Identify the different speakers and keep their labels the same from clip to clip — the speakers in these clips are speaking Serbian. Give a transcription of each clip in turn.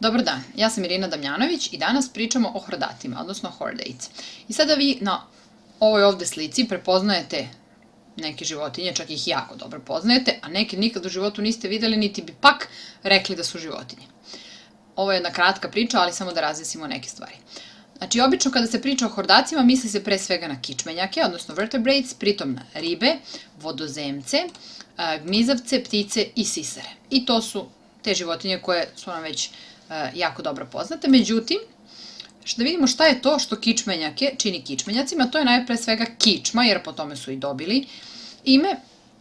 Speaker 1: Dobar dan, ja sam Irina Damjanović i danas pričamo o hordatima, odnosno hordates. I sada vi na ovoj ovde slici prepoznajete neke životinje, čak ih jako dobro poznajete, a neke nikad u životu niste videli, niti bi pak rekli da su životinje. Ovo je jedna kratka priča, ali samo da razjasnimo neke stvari. Znači, obično kada se priča o hordacima, misli se pre svega na kičmenjake, odnosno vertebrates, pritom na ribe, vodozemce, gmizavce, ptice i sisare. I to su te životinje koje su nam već E, jako dobro poznate. Međutim, da vidimo šta je to što kičmenjake čini kičmenjacima, to je najpre svega kičma, jer po tome su i dobili ime,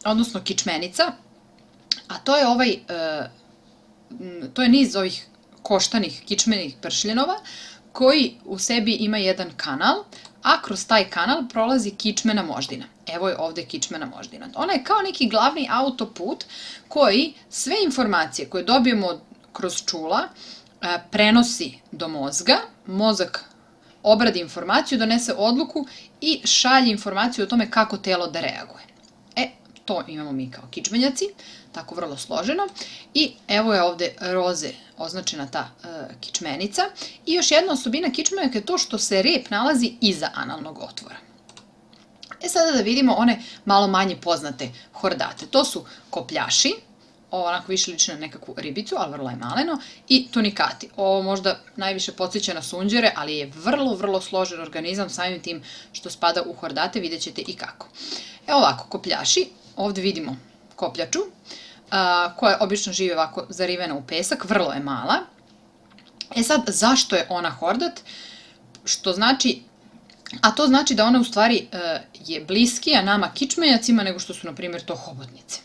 Speaker 1: odnosno kičmenica, a to je ovaj, e, to je niz ovih koštanih kičmenih pršljenova, koji u sebi ima jedan kanal, a kroz taj kanal prolazi kičmena moždina. Evo je ovde kičmena moždina. Ona je kao neki glavni autoput koji sve informacije koje dobijemo kroz čula e, prenosi do mozga, mozak obradi informaciju, donese odluku i šalje informaciju o tome kako telo da reaguje. E, to imamo mi kao kičmenjaci, tako vrlo složeno. I evo je ovde roze označena ta e, kičmenica. I još jedna osobina kičmenjaka je to što se rep nalazi iza analnog otvora. E sada da vidimo one malo manje poznate hordate. To su kopljaši, ovo onako više liči na nekakvu ribicu, ali vrlo je maleno, i tunikati. Ovo možda najviše podsjeća na sunđere, ali je vrlo, vrlo složen organizam, samim tim što spada u hordate, vidjet ćete i kako. Evo ovako, kopljaši, ovde vidimo kopljaču, koja obično žive ovako zarivena u pesak, vrlo je mala. E sad, zašto je ona hordat? Što znači A to znači da ona u stvari e, je bliskija nama kičmenjacima nego što su, na primjer, to hobotnice.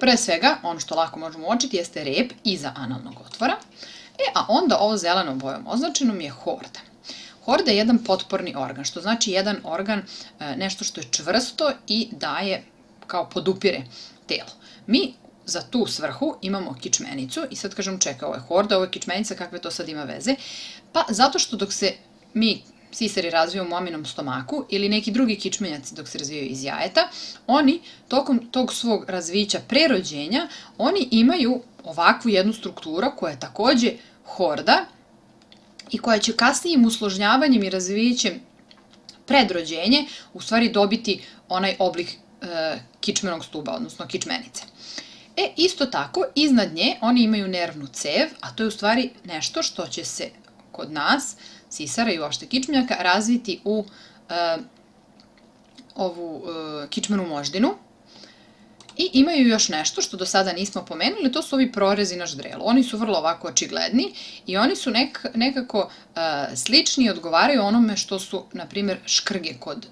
Speaker 1: Pre svega, ono što lako možemo uočiti jeste rep iza analnog otvora, e, a onda ovo zelenom bojom označeno mi je horda. Horda je jedan potporni organ, što znači jedan organ, e, nešto što je čvrsto i daje kao podupire telo. Mi za tu svrhu imamo kičmenicu i sad kažem čekaj, ovo je horda, ovo je kičmenica, kakve to sad ima veze? Pa zato što dok se mi sisari razviju u maminom stomaku ili neki drugi kičmenjaci dok se razvijaju iz jajeta, oni tokom tog svog razvića prerođenja, oni imaju ovakvu jednu strukturu koja je takođe horda i koja će kasnijim usložnjavanjem i razvićem predrođenje u stvari dobiti onaj oblik e, kičmenog stuba, odnosno kičmenice. E, isto tako, iznad nje oni imaju nervnu cev, a to je u stvari nešto što će se kod nas sisara i uopšte kičmenjaka razviti u e, ovu e, kičmenu moždinu. I imaju još nešto što do sada nismo pomenuli, to su ovi prorezi na ždrelu. Oni su vrlo ovako očigledni i oni su nek, nekako e, slični i odgovaraju onome što su, na primjer, škrge kod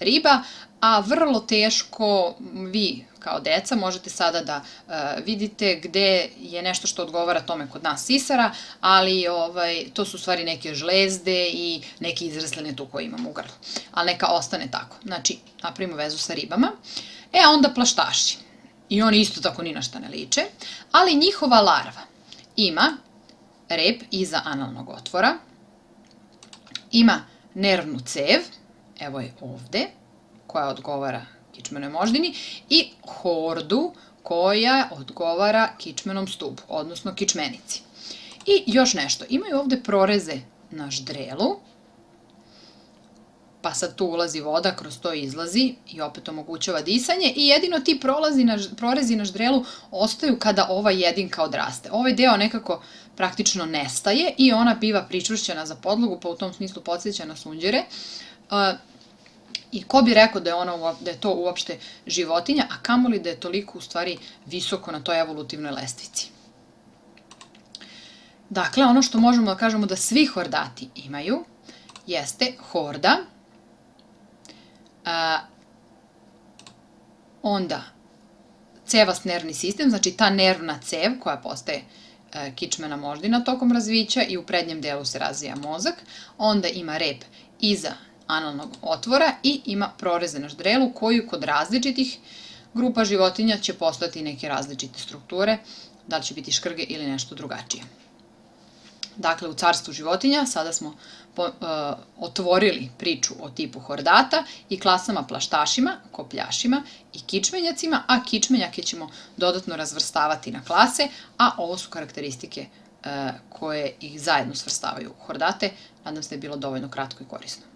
Speaker 1: riba, a vrlo teško vi kao deca možete sada da uh, vidite gde je nešto što odgovara tome kod nas sisara, ali ovaj, to su stvari neke žlezde i neke izrasline tu koje imamo u grlu. Ali neka ostane tako. Znači, napravimo vezu sa ribama. E, onda plaštaši. I oni isto tako ni na šta ne liče, ali njihova larva ima rep iza analnog otvora, ima nervnu cev, evo je ovde, koja odgovara kičmenoj moždini i hordu koja odgovara kičmenom stubu, odnosno kičmenici. I još nešto, imaju ovde proreze na ždrelu, pa sad tu ulazi voda, kroz to izlazi i opet omogućava disanje i jedino ti prolazi na, prorezi na ždrelu ostaju kada ova jedinka odraste. Ovaj deo nekako praktično nestaje i ona biva pričvršćena za podlogu, pa u tom smislu podsjeća na sunđere. I ko bi rekao da je, ono, da je to uopšte životinja, a kamoli da je toliko u stvari visoko na toj evolutivnoj lestvici. Dakle, ono što možemo da kažemo da svi hordati imaju jeste horda, a, onda cevast nervni sistem, znači ta nervna cev koja postaje e, kičmena moždina tokom razvića i u prednjem delu se razvija mozak, onda ima rep iza analnog otvora i ima proreze na ždrelu koju kod različitih grupa životinja će postati neke različite strukture, da li će biti škrge ili nešto drugačije. Dakle, u carstvu životinja sada smo uh, otvorili priču o tipu hordata i klasama plaštašima, kopljašima i kičmenjacima, a kičmenjake ćemo dodatno razvrstavati na klase, a ovo su karakteristike uh, koje ih zajedno svrstavaju u hordate. Nadam se da je bilo dovoljno kratko i korisno.